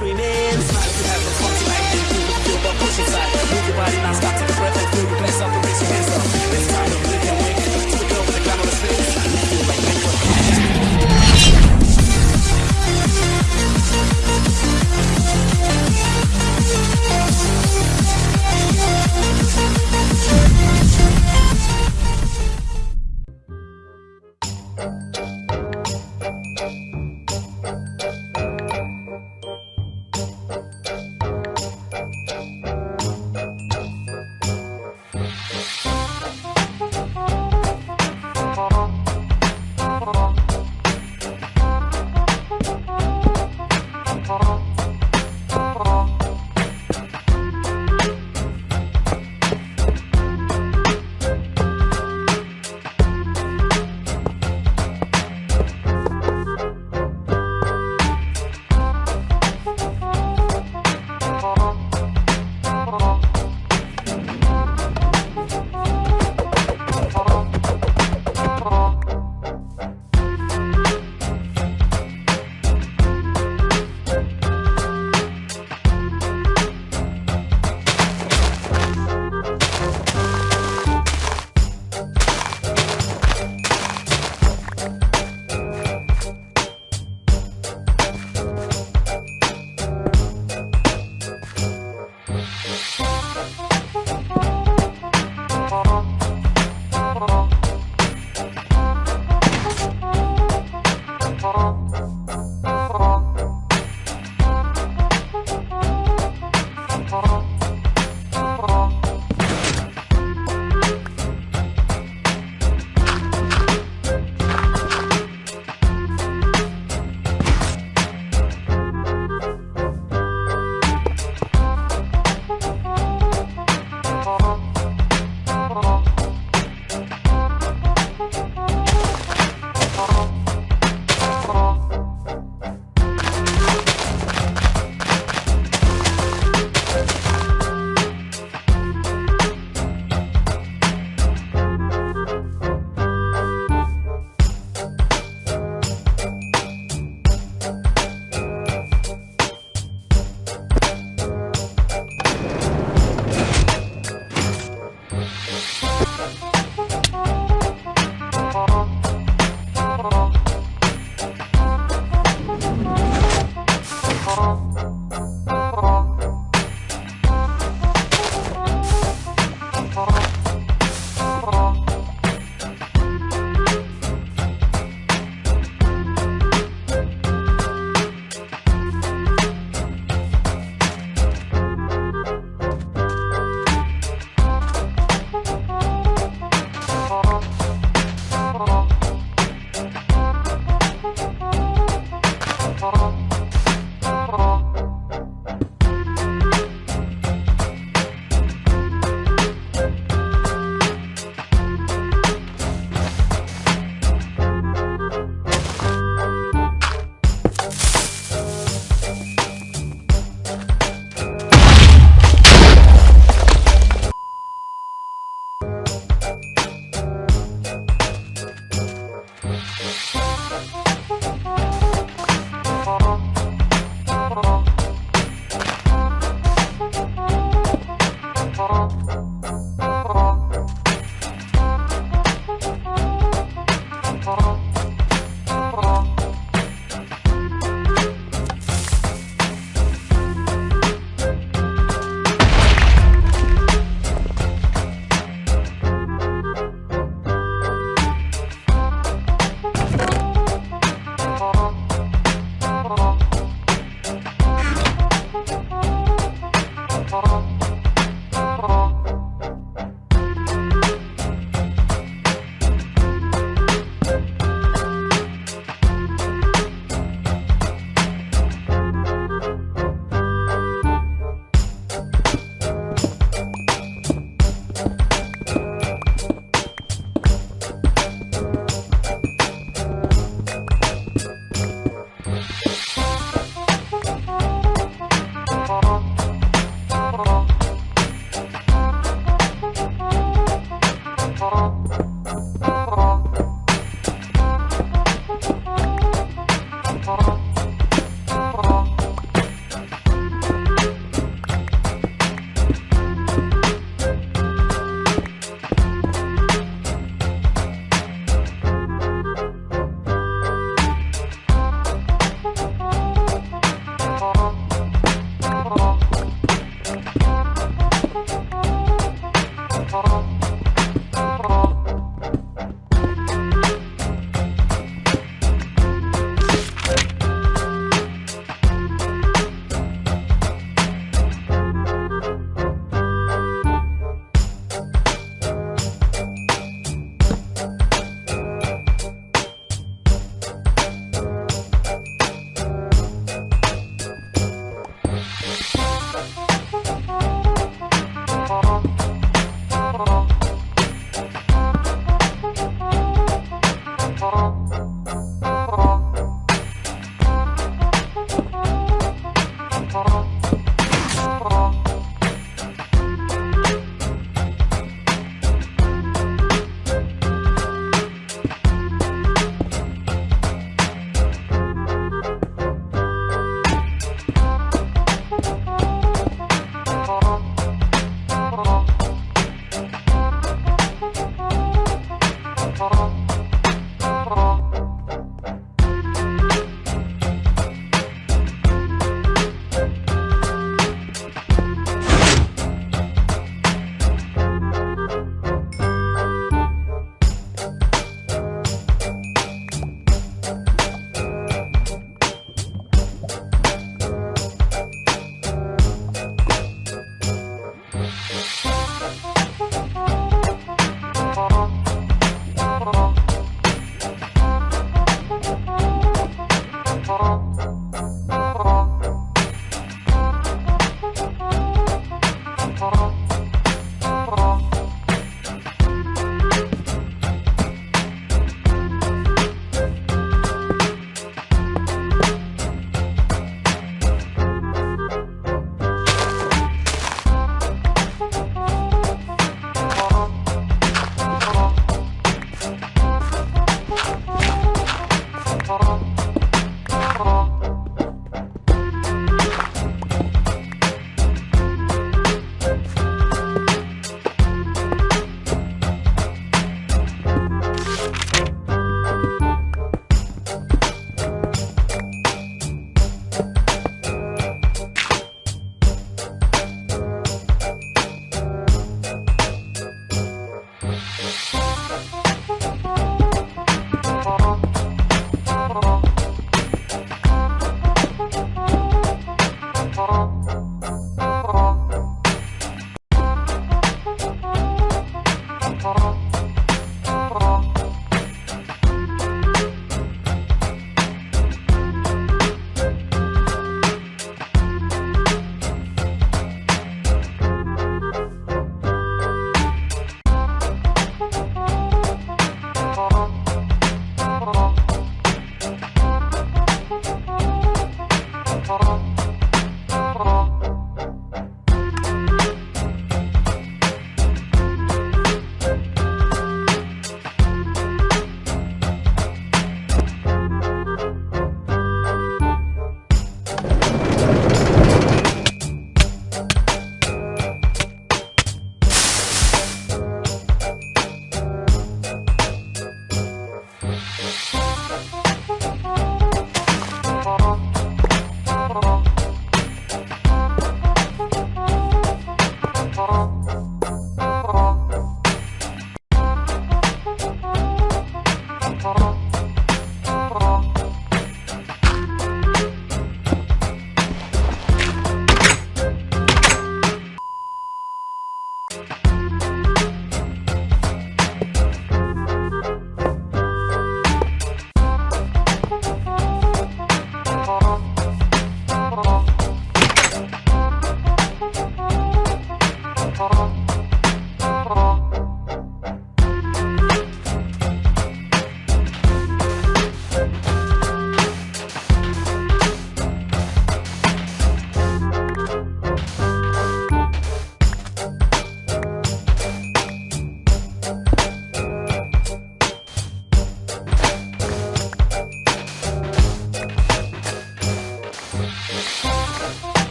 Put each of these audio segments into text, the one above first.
screaming.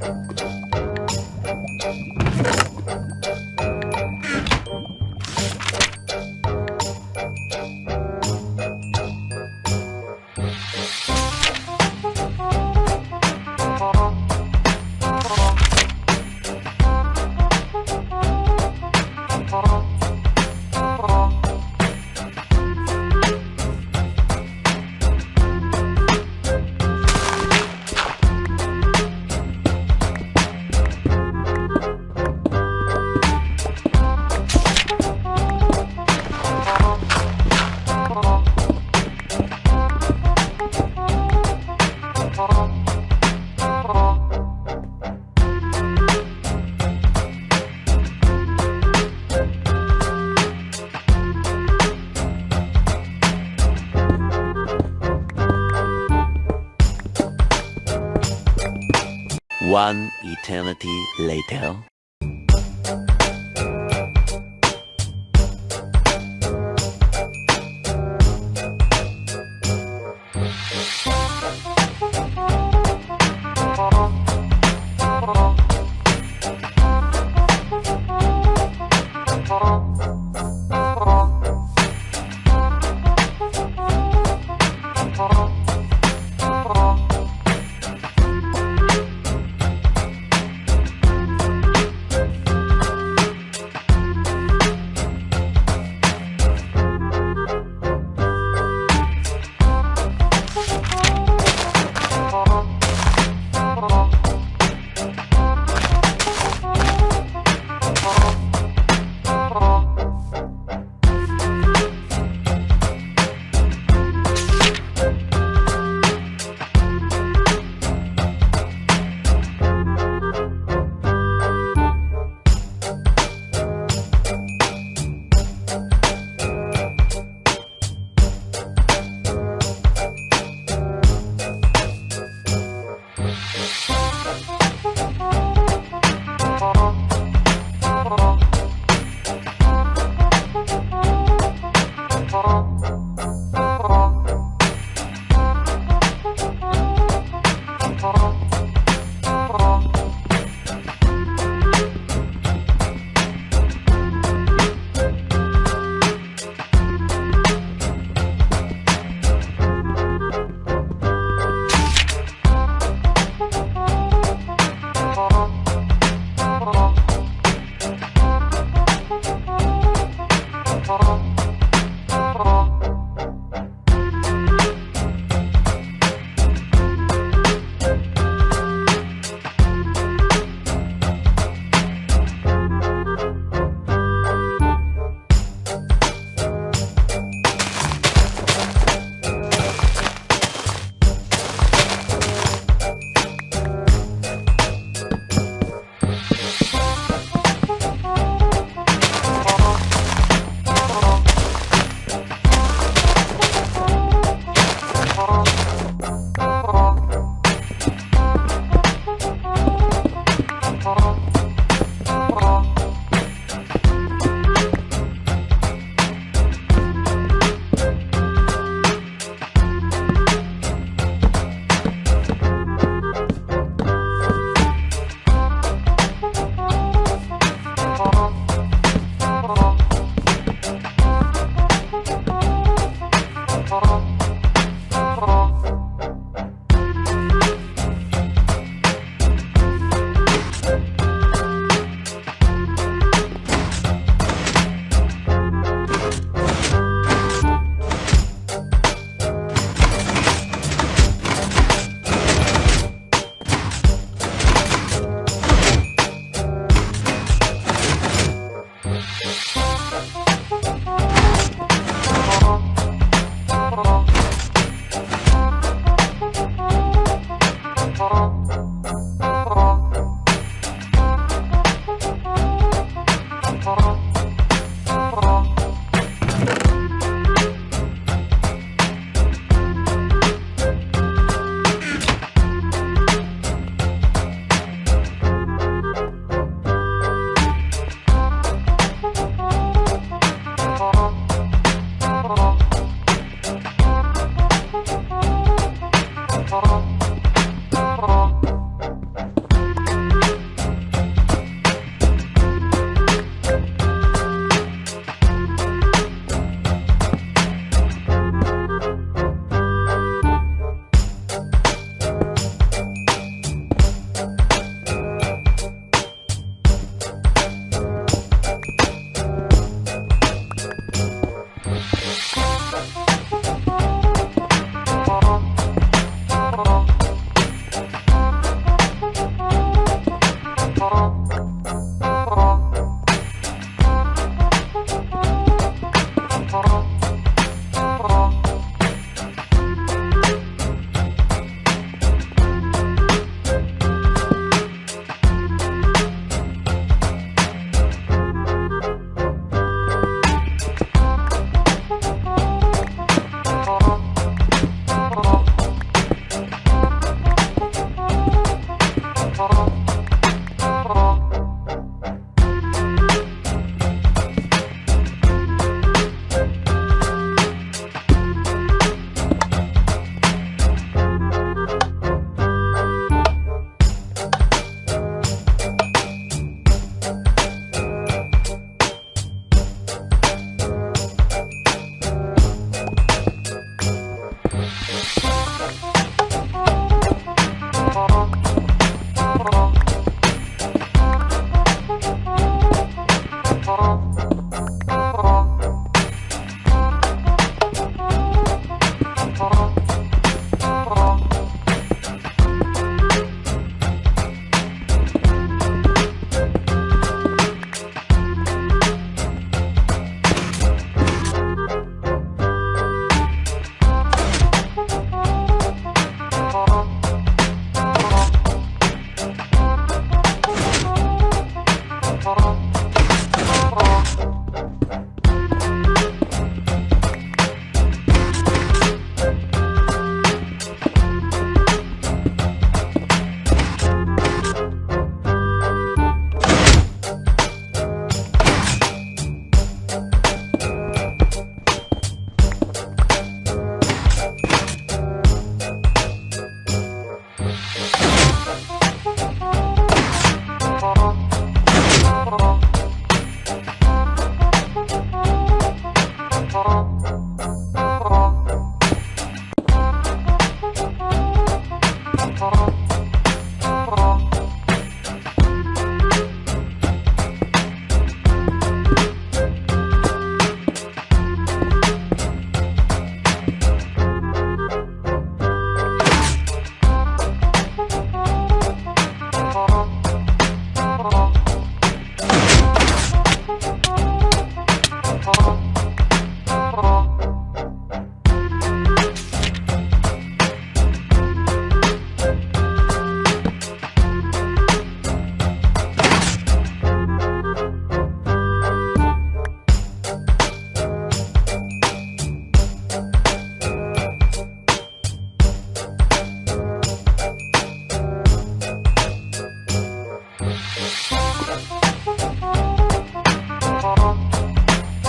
그렇죠. One eternity later.